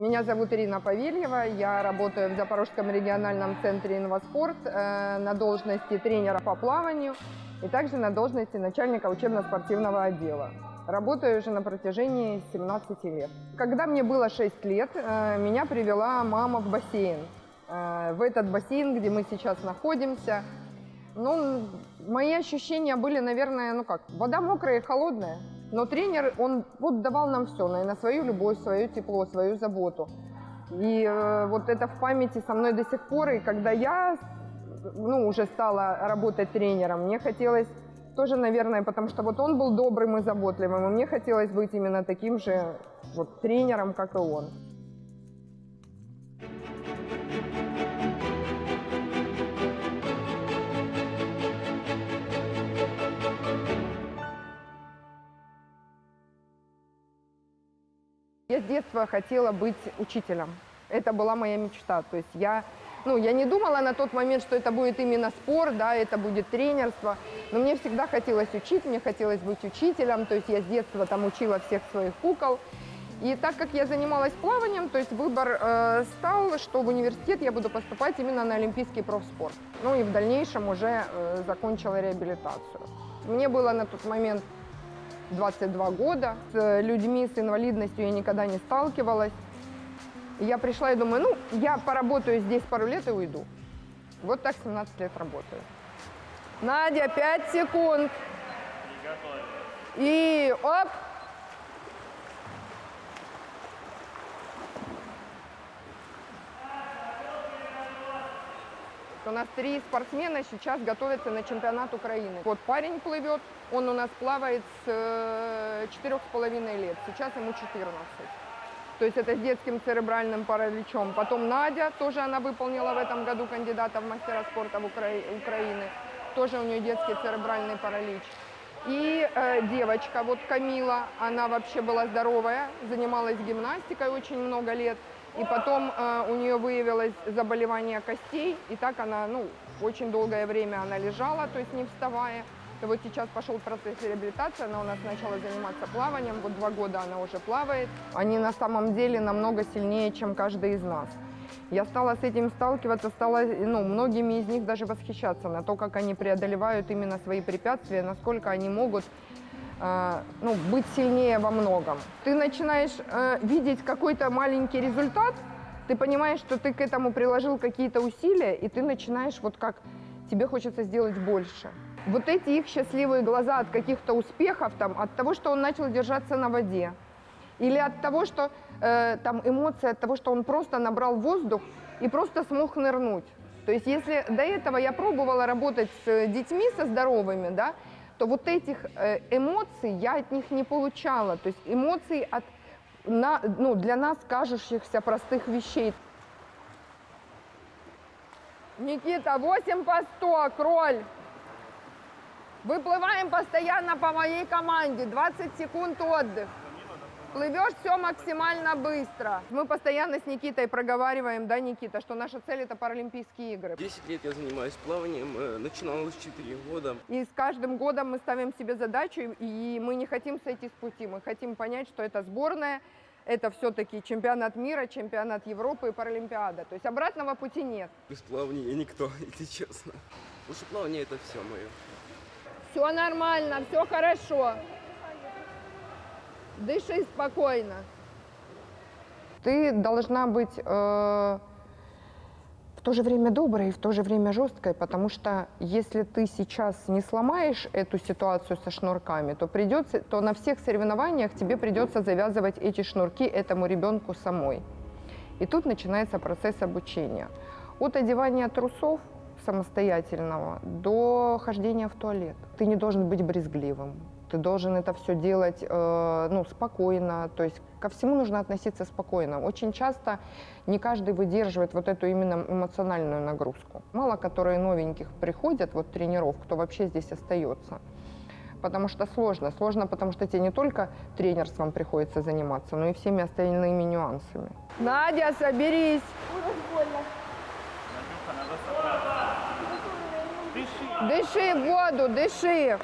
Меня зовут Ирина Павельева, я работаю в Запорожском региональном центре «Инваспорт» э, на должности тренера по плаванию и также на должности начальника учебно-спортивного отдела. Работаю уже на протяжении 17 лет. Когда мне было 6 лет, э, меня привела мама в бассейн. Э, в этот бассейн, где мы сейчас находимся. Ну, мои ощущения были, наверное, ну как, вода мокрая и холодная. Но тренер, он вот давал нам все, наверное, свою любовь, свое тепло, свою заботу. И э, вот это в памяти со мной до сих пор. И когда я ну, уже стала работать тренером, мне хотелось тоже, наверное, потому что вот он был добрым и заботливым, и мне хотелось быть именно таким же вот тренером, как и он. Я с детства хотела быть учителем. Это была моя мечта. То есть я, ну, я не думала на тот момент, что это будет именно спорт, да, это будет тренерство. Но мне всегда хотелось учить, мне хотелось быть учителем. То есть я с детства там учила всех своих кукол. И так как я занималась плаванием, то есть выбор э, стал, что в университет я буду поступать именно на олимпийский профспорт. Ну и в дальнейшем уже э, закончила реабилитацию. Мне было на тот момент 22 года. С людьми с инвалидностью я никогда не сталкивалась. Я пришла и думаю, ну, я поработаю здесь пару лет и уйду. Вот так 17 лет работаю. Надя, 5 секунд. И оп. У нас три спортсмена сейчас готовятся на чемпионат Украины. Вот парень плывет, он у нас плавает с четырех с половиной лет, сейчас ему 14. То есть это с детским церебральным параличом. Потом Надя, тоже она выполнила в этом году кандидата в мастера спорта в Укра... Украины. Тоже у нее детский церебральный паралич. И э, девочка, вот Камила, она вообще была здоровая, занималась гимнастикой очень много лет. И потом э, у нее выявилось заболевание костей, и так она, ну, очень долгое время она лежала, то есть не вставая. И вот сейчас пошел процесс реабилитации, она у нас начала заниматься плаванием, вот два года она уже плавает. Они на самом деле намного сильнее, чем каждый из нас. Я стала с этим сталкиваться, стала ну, многими из них даже восхищаться на то, как они преодолевают именно свои препятствия, насколько они могут ну, быть сильнее во многом. Ты начинаешь э, видеть какой-то маленький результат, ты понимаешь, что ты к этому приложил какие-то усилия, и ты начинаешь вот как тебе хочется сделать больше. Вот эти их счастливые глаза от каких-то успехов, там, от того, что он начал держаться на воде, или от того, что э, там эмоции, от того, что он просто набрал воздух и просто смог нырнуть. То есть если до этого я пробовала работать с детьми, со здоровыми, да, то вот этих э, эмоций я от них не получала. То есть эмоций от, на, ну, для нас кажущихся простых вещей. Никита, 8 по 100, кроль. Выплываем постоянно по моей команде. 20 секунд отдых. Плывешь все максимально быстро. Мы постоянно с Никитой проговариваем, да, Никита, что наша цель это Паралимпийские игры. 10 лет я занимаюсь плаванием, э, начинал с 4 года. И с каждым годом мы ставим себе задачу, и мы не хотим сойти с пути. Мы хотим понять, что это сборная, это все-таки чемпионат мира, чемпионат Европы и Паралимпиада. То есть обратного пути нет. Без плавания никто, если честно. Потому что плавание это все мое. Все нормально, все хорошо. Дыши спокойно. Ты должна быть э, в то же время доброй и в то же время жесткой, потому что если ты сейчас не сломаешь эту ситуацию со шнурками, то придется, то на всех соревнованиях тебе придется завязывать эти шнурки этому ребенку самой. И тут начинается процесс обучения. От одевания трусов самостоятельного до хождения в туалет. Ты не должен быть брезгливым, ты должен это все делать э, ну, спокойно, то есть ко всему нужно относиться спокойно. Очень часто не каждый выдерживает вот эту именно эмоциональную нагрузку. Мало которые новеньких приходят, вот тренеров, кто вообще здесь остается. Потому что сложно. Сложно, потому что тебе не только тренерством приходится заниматься, но и всеми остальными нюансами. Надя, соберись! Дыши в воду, дыши.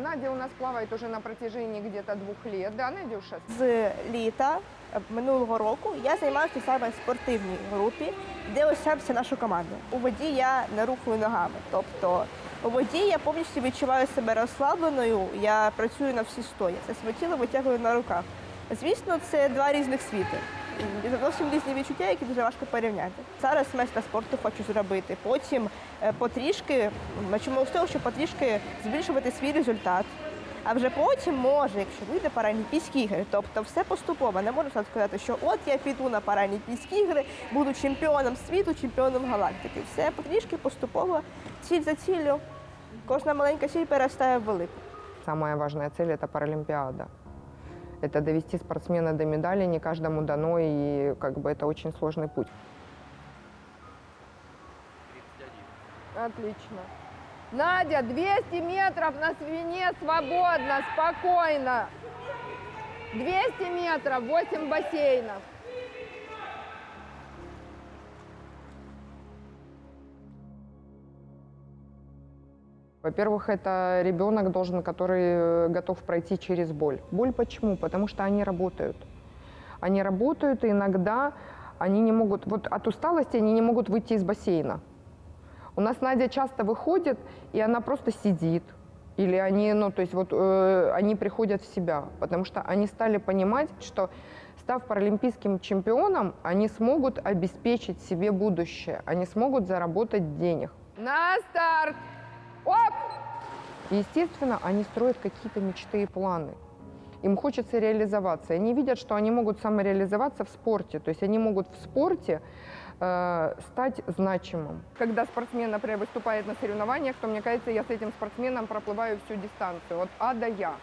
Надя у нас плавает уже на протяжении где-то двух лет. Да, Надюша? З літа е, минулого року я займаюся саме в спортивній групі, де ось наша команда. У воді я не рухаю ногами. Тобто у воді я повністю відчуваю себе розслабленою, я працюю на всі стої. Це своє тіло витягую на руках. Звісно, це два різних світи. Зовсім різні відчуття, які дуже важко порівняти. Зараз майстра спорту хочу зробити. Потім е, потрішки, чому з того, що потрішки збільшувати свій результат. А вже потім може, якщо вийде Паралімпійські ігри, тобто все поступово. Не можу сказати, що от я піду на Паралімпійські ігри, буду чемпіоном світу, чемпіоном галактики. Все потрішки поступово, ціль за ціллю. Кожна маленька ціль перестає в велику. Самая важная цель – это. Это довести спортсмена до медали, не каждому дано, и как бы это очень сложный путь. Отлично. Надя, 200 метров на свине свободно, спокойно. 200 метров, 8 бассейнов. Во-первых, это ребенок должен, который э, готов пройти через боль. Боль почему? Потому что они работают. Они работают, и иногда они не могут, вот от усталости они не могут выйти из бассейна. У нас Надя часто выходит, и она просто сидит. Или они, ну, то есть вот э, они приходят в себя, потому что они стали понимать, что став паралимпийским чемпионом, они смогут обеспечить себе будущее, они смогут заработать денег. На старт! Оп! Естественно, они строят какие-то мечты и планы. Им хочется реализоваться. И Они видят, что они могут самореализоваться в спорте. То есть они могут в спорте э, стать значимым. Когда спортсмен, например, выступает на соревнованиях, то мне кажется, я с этим спортсменом проплываю всю дистанцию, от А до Я.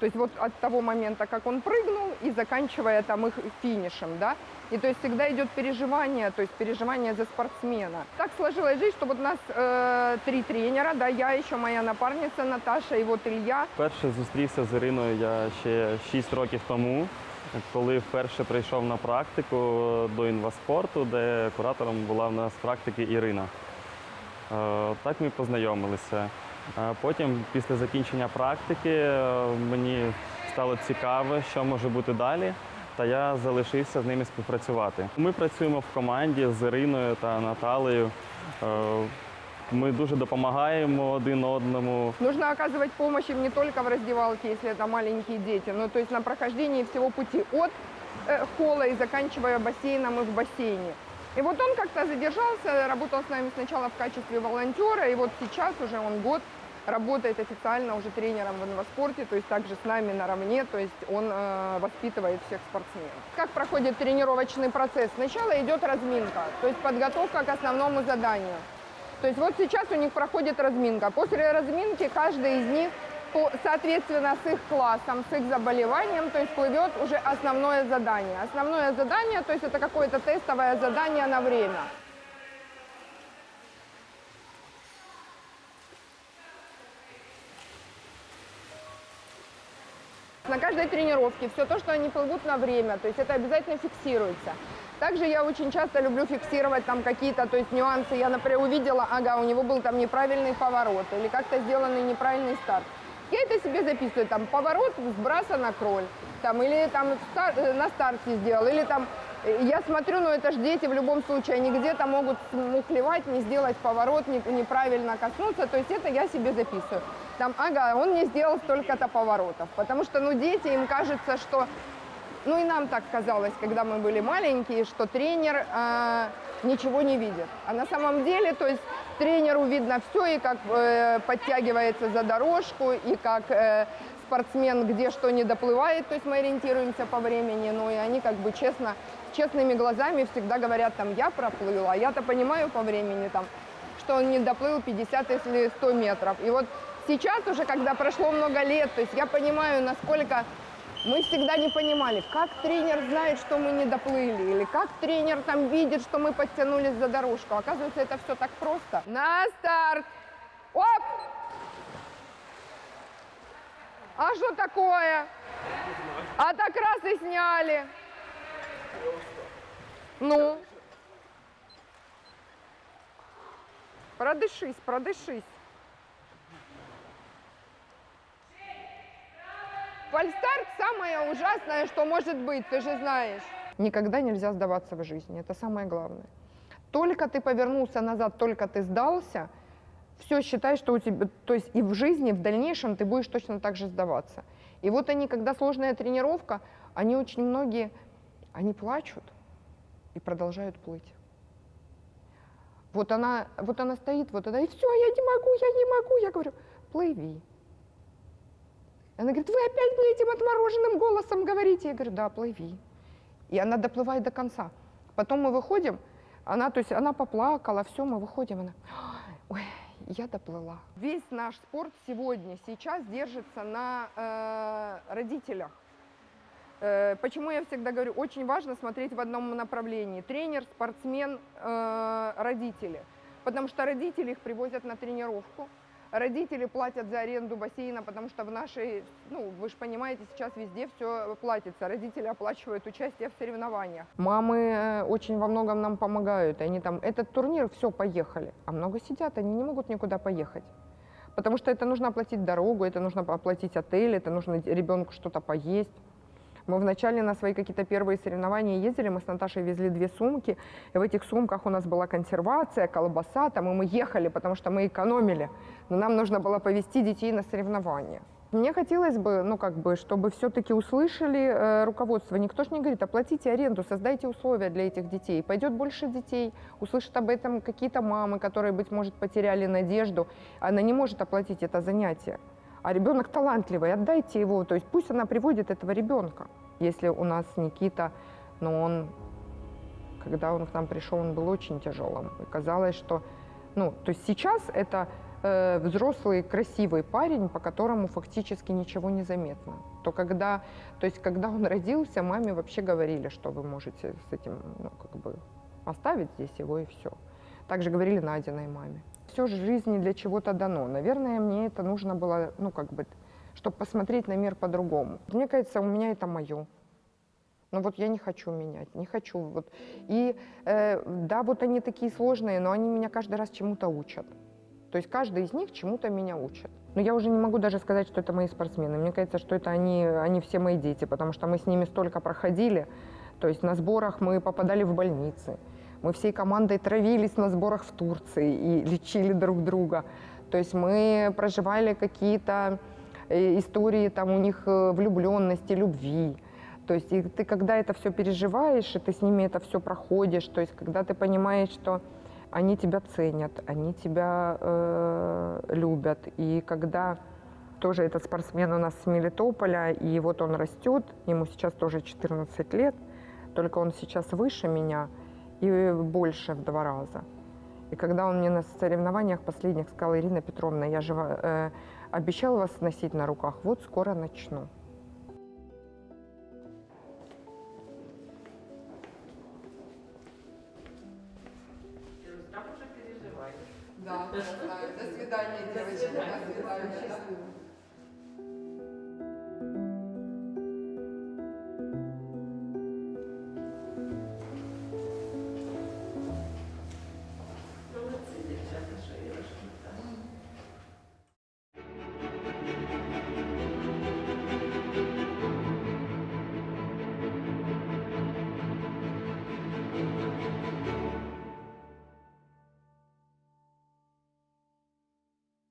То есть вот от того момента, как он прыгнул, и заканчивая там их финишем, да. И то есть всегда идет переживание, то есть переживание за спортсмена. Так сложилась жизнь, что вот у нас э, три тренера, да, я еще моя напарница Наташа и вот Илья. Перше зустрівся з Іриною я ще 6 років тому, коли вперше прийшов на практику до інваспорту, де куратором була в нас практики Ірина. Е, Так ми познайомилися. Е, Потім, після закінчення практики, е, мені стало цікаво, що може бути далі, та я залишився з ними співпрацювати. Ми працюємо в команді з Іриною та Наталею. Е, Ми дуже допомагаємо один одному. Нужно оказывать помощь им не только в раздевалке, если это маленькие дети, но то есть на прохождении всего пути от э, холла и заканчивая бассейном и в бассейне. И вот он как-то задержался, работал с нами сначала в качестве волонтера, и вот сейчас уже он год работает официально уже тренером в инваспорте, то есть также с нами наравне, то есть он э, воспитывает всех спортсменов. Как проходит тренировочный процесс? Сначала идет разминка, то есть подготовка к основному заданию. То есть вот сейчас у них проходит разминка. После разминки каждый из них, по- соответственно, с их классом, с их заболеванием, то есть плывет уже основное задание. Основное задание, то есть это какое-то тестовое задание на время. На каждой тренировке все то, что они плывут на время, то есть это обязательно фиксируется. Также я очень часто люблю фиксировать там какие-то, то есть нюансы. Я, например, увидела, ага, у него был там неправильный поворот или как-то сделанный неправильный старт. Я это себе записываю, там поворот сброса на кроль, там или там стар- э, на старте сделал, или там э, я смотрю, ну это же дети в любом случае, они где-то могут смухлевать, не сделать поворот, не- неправильно коснуться, то есть это я себе записываю. Там, ага, он не сделал столько-то поворотов, потому что, ну, дети, им кажется, что ну и нам так казалось, когда мы были маленькие, что тренер э, ничего не видит. А на самом деле, то есть тренеру видно все, и как э, подтягивается за дорожку, и как э, спортсмен где что не доплывает, то есть мы ориентируемся по времени, ну и они как бы честно, честными глазами всегда говорят, там, я проплыла, а я-то понимаю по времени, там, что он не доплыл 50 или 100 метров. И вот сейчас уже, когда прошло много лет, то есть я понимаю, насколько мы всегда не понимали, как тренер знает, что мы не доплыли, или как тренер там видит, что мы подтянулись за дорожку. Оказывается, это все так просто. На старт! Оп! А что такое? А так раз и сняли. Ну? Продышись, продышись. Фальстарт самое ужасное, что может быть, ты же знаешь. Никогда нельзя сдаваться в жизни, это самое главное. Только ты повернулся назад, только ты сдался, все считай, что у тебя, то есть и в жизни, в дальнейшем ты будешь точно так же сдаваться. И вот они, когда сложная тренировка, они очень многие, они плачут и продолжают плыть. Вот она, вот она стоит, вот она, и все, я не могу, я не могу. Я говорю, плыви. Она говорит, вы опять мне этим отмороженным голосом говорите. Я говорю, да, плыви. И она доплывает до конца. Потом мы выходим, она, то есть она поплакала, все, мы выходим, она, ой, я доплыла. Весь наш спорт сегодня, сейчас держится на э, родителях. Э, Почему я всегда говорю, очень важно смотреть в одном направлении. Тренер, спортсмен, э, родители. Потому что родители их привозят на тренировку. Родители платят за аренду бассейна, потому что в нашей, ну, вы же понимаете, сейчас везде все платится. Родители оплачивают участие в соревнованиях. Мамы э, очень во многом нам помогают. Они там, этот турнир, все, поехали. А много сидят, они не могут никуда поехать. Потому что это нужно оплатить дорогу, это нужно оплатить отель, это нужно ребенку что-то поесть. Мы вначале на свои какие-то первые соревнования ездили, мы с Наташей везли две сумки, и в этих сумках у нас была консервация, колбаса, там, и мы ехали, потому что мы экономили. Но нам нужно было повезти детей на соревнования. Мне хотелось бы, ну, как бы, чтобы все-таки услышали э, руководство. Никто же не говорит, оплатите аренду, создайте условия для этих детей. Пойдет больше детей, услышат об этом какие-то мамы, которые, быть может, потеряли надежду. Она не может оплатить это занятие. А ребенок талантливый, отдайте его, то есть пусть она приводит этого ребенка. Если у нас Никита, но он, когда он к нам пришел, он был очень тяжелым. И казалось, что, ну, то есть сейчас это э, взрослый, красивый парень, по которому фактически ничего не заметно. То когда, то есть когда он родился, маме вообще говорили, что вы можете с этим, ну, как бы оставить здесь его и все. Также говорили Надиной маме. Все же жизни для чего-то дано. Наверное, мне это нужно было, ну, как бы, чтобы посмотреть на мир по-другому. Мне кажется, у меня это мое. Но вот я не хочу менять, не хочу. Вот. И э, да, вот они такие сложные, но они меня каждый раз чему-то учат. То есть каждый из них чему-то меня учит. Но я уже не могу даже сказать, что это мои спортсмены. Мне кажется, что это они, они все мои дети, потому что мы с ними столько проходили. То есть на сборах мы попадали в больницы. Мы всей командой травились на сборах в Турции и лечили друг друга. То есть мы проживали какие-то э, истории там у них э, влюбленности, любви. То есть и ты когда это все переживаешь, и ты с ними это все проходишь, то есть когда ты понимаешь, что они тебя ценят, они тебя э, любят, и когда тоже этот спортсмен у нас с Мелитополя, и вот он растет, ему сейчас тоже 14 лет, только он сейчас выше меня и больше в два раза. И когда он мне на соревнованиях последних сказал, Ирина Петровна, я же э, обещал вас носить на руках, вот скоро начну.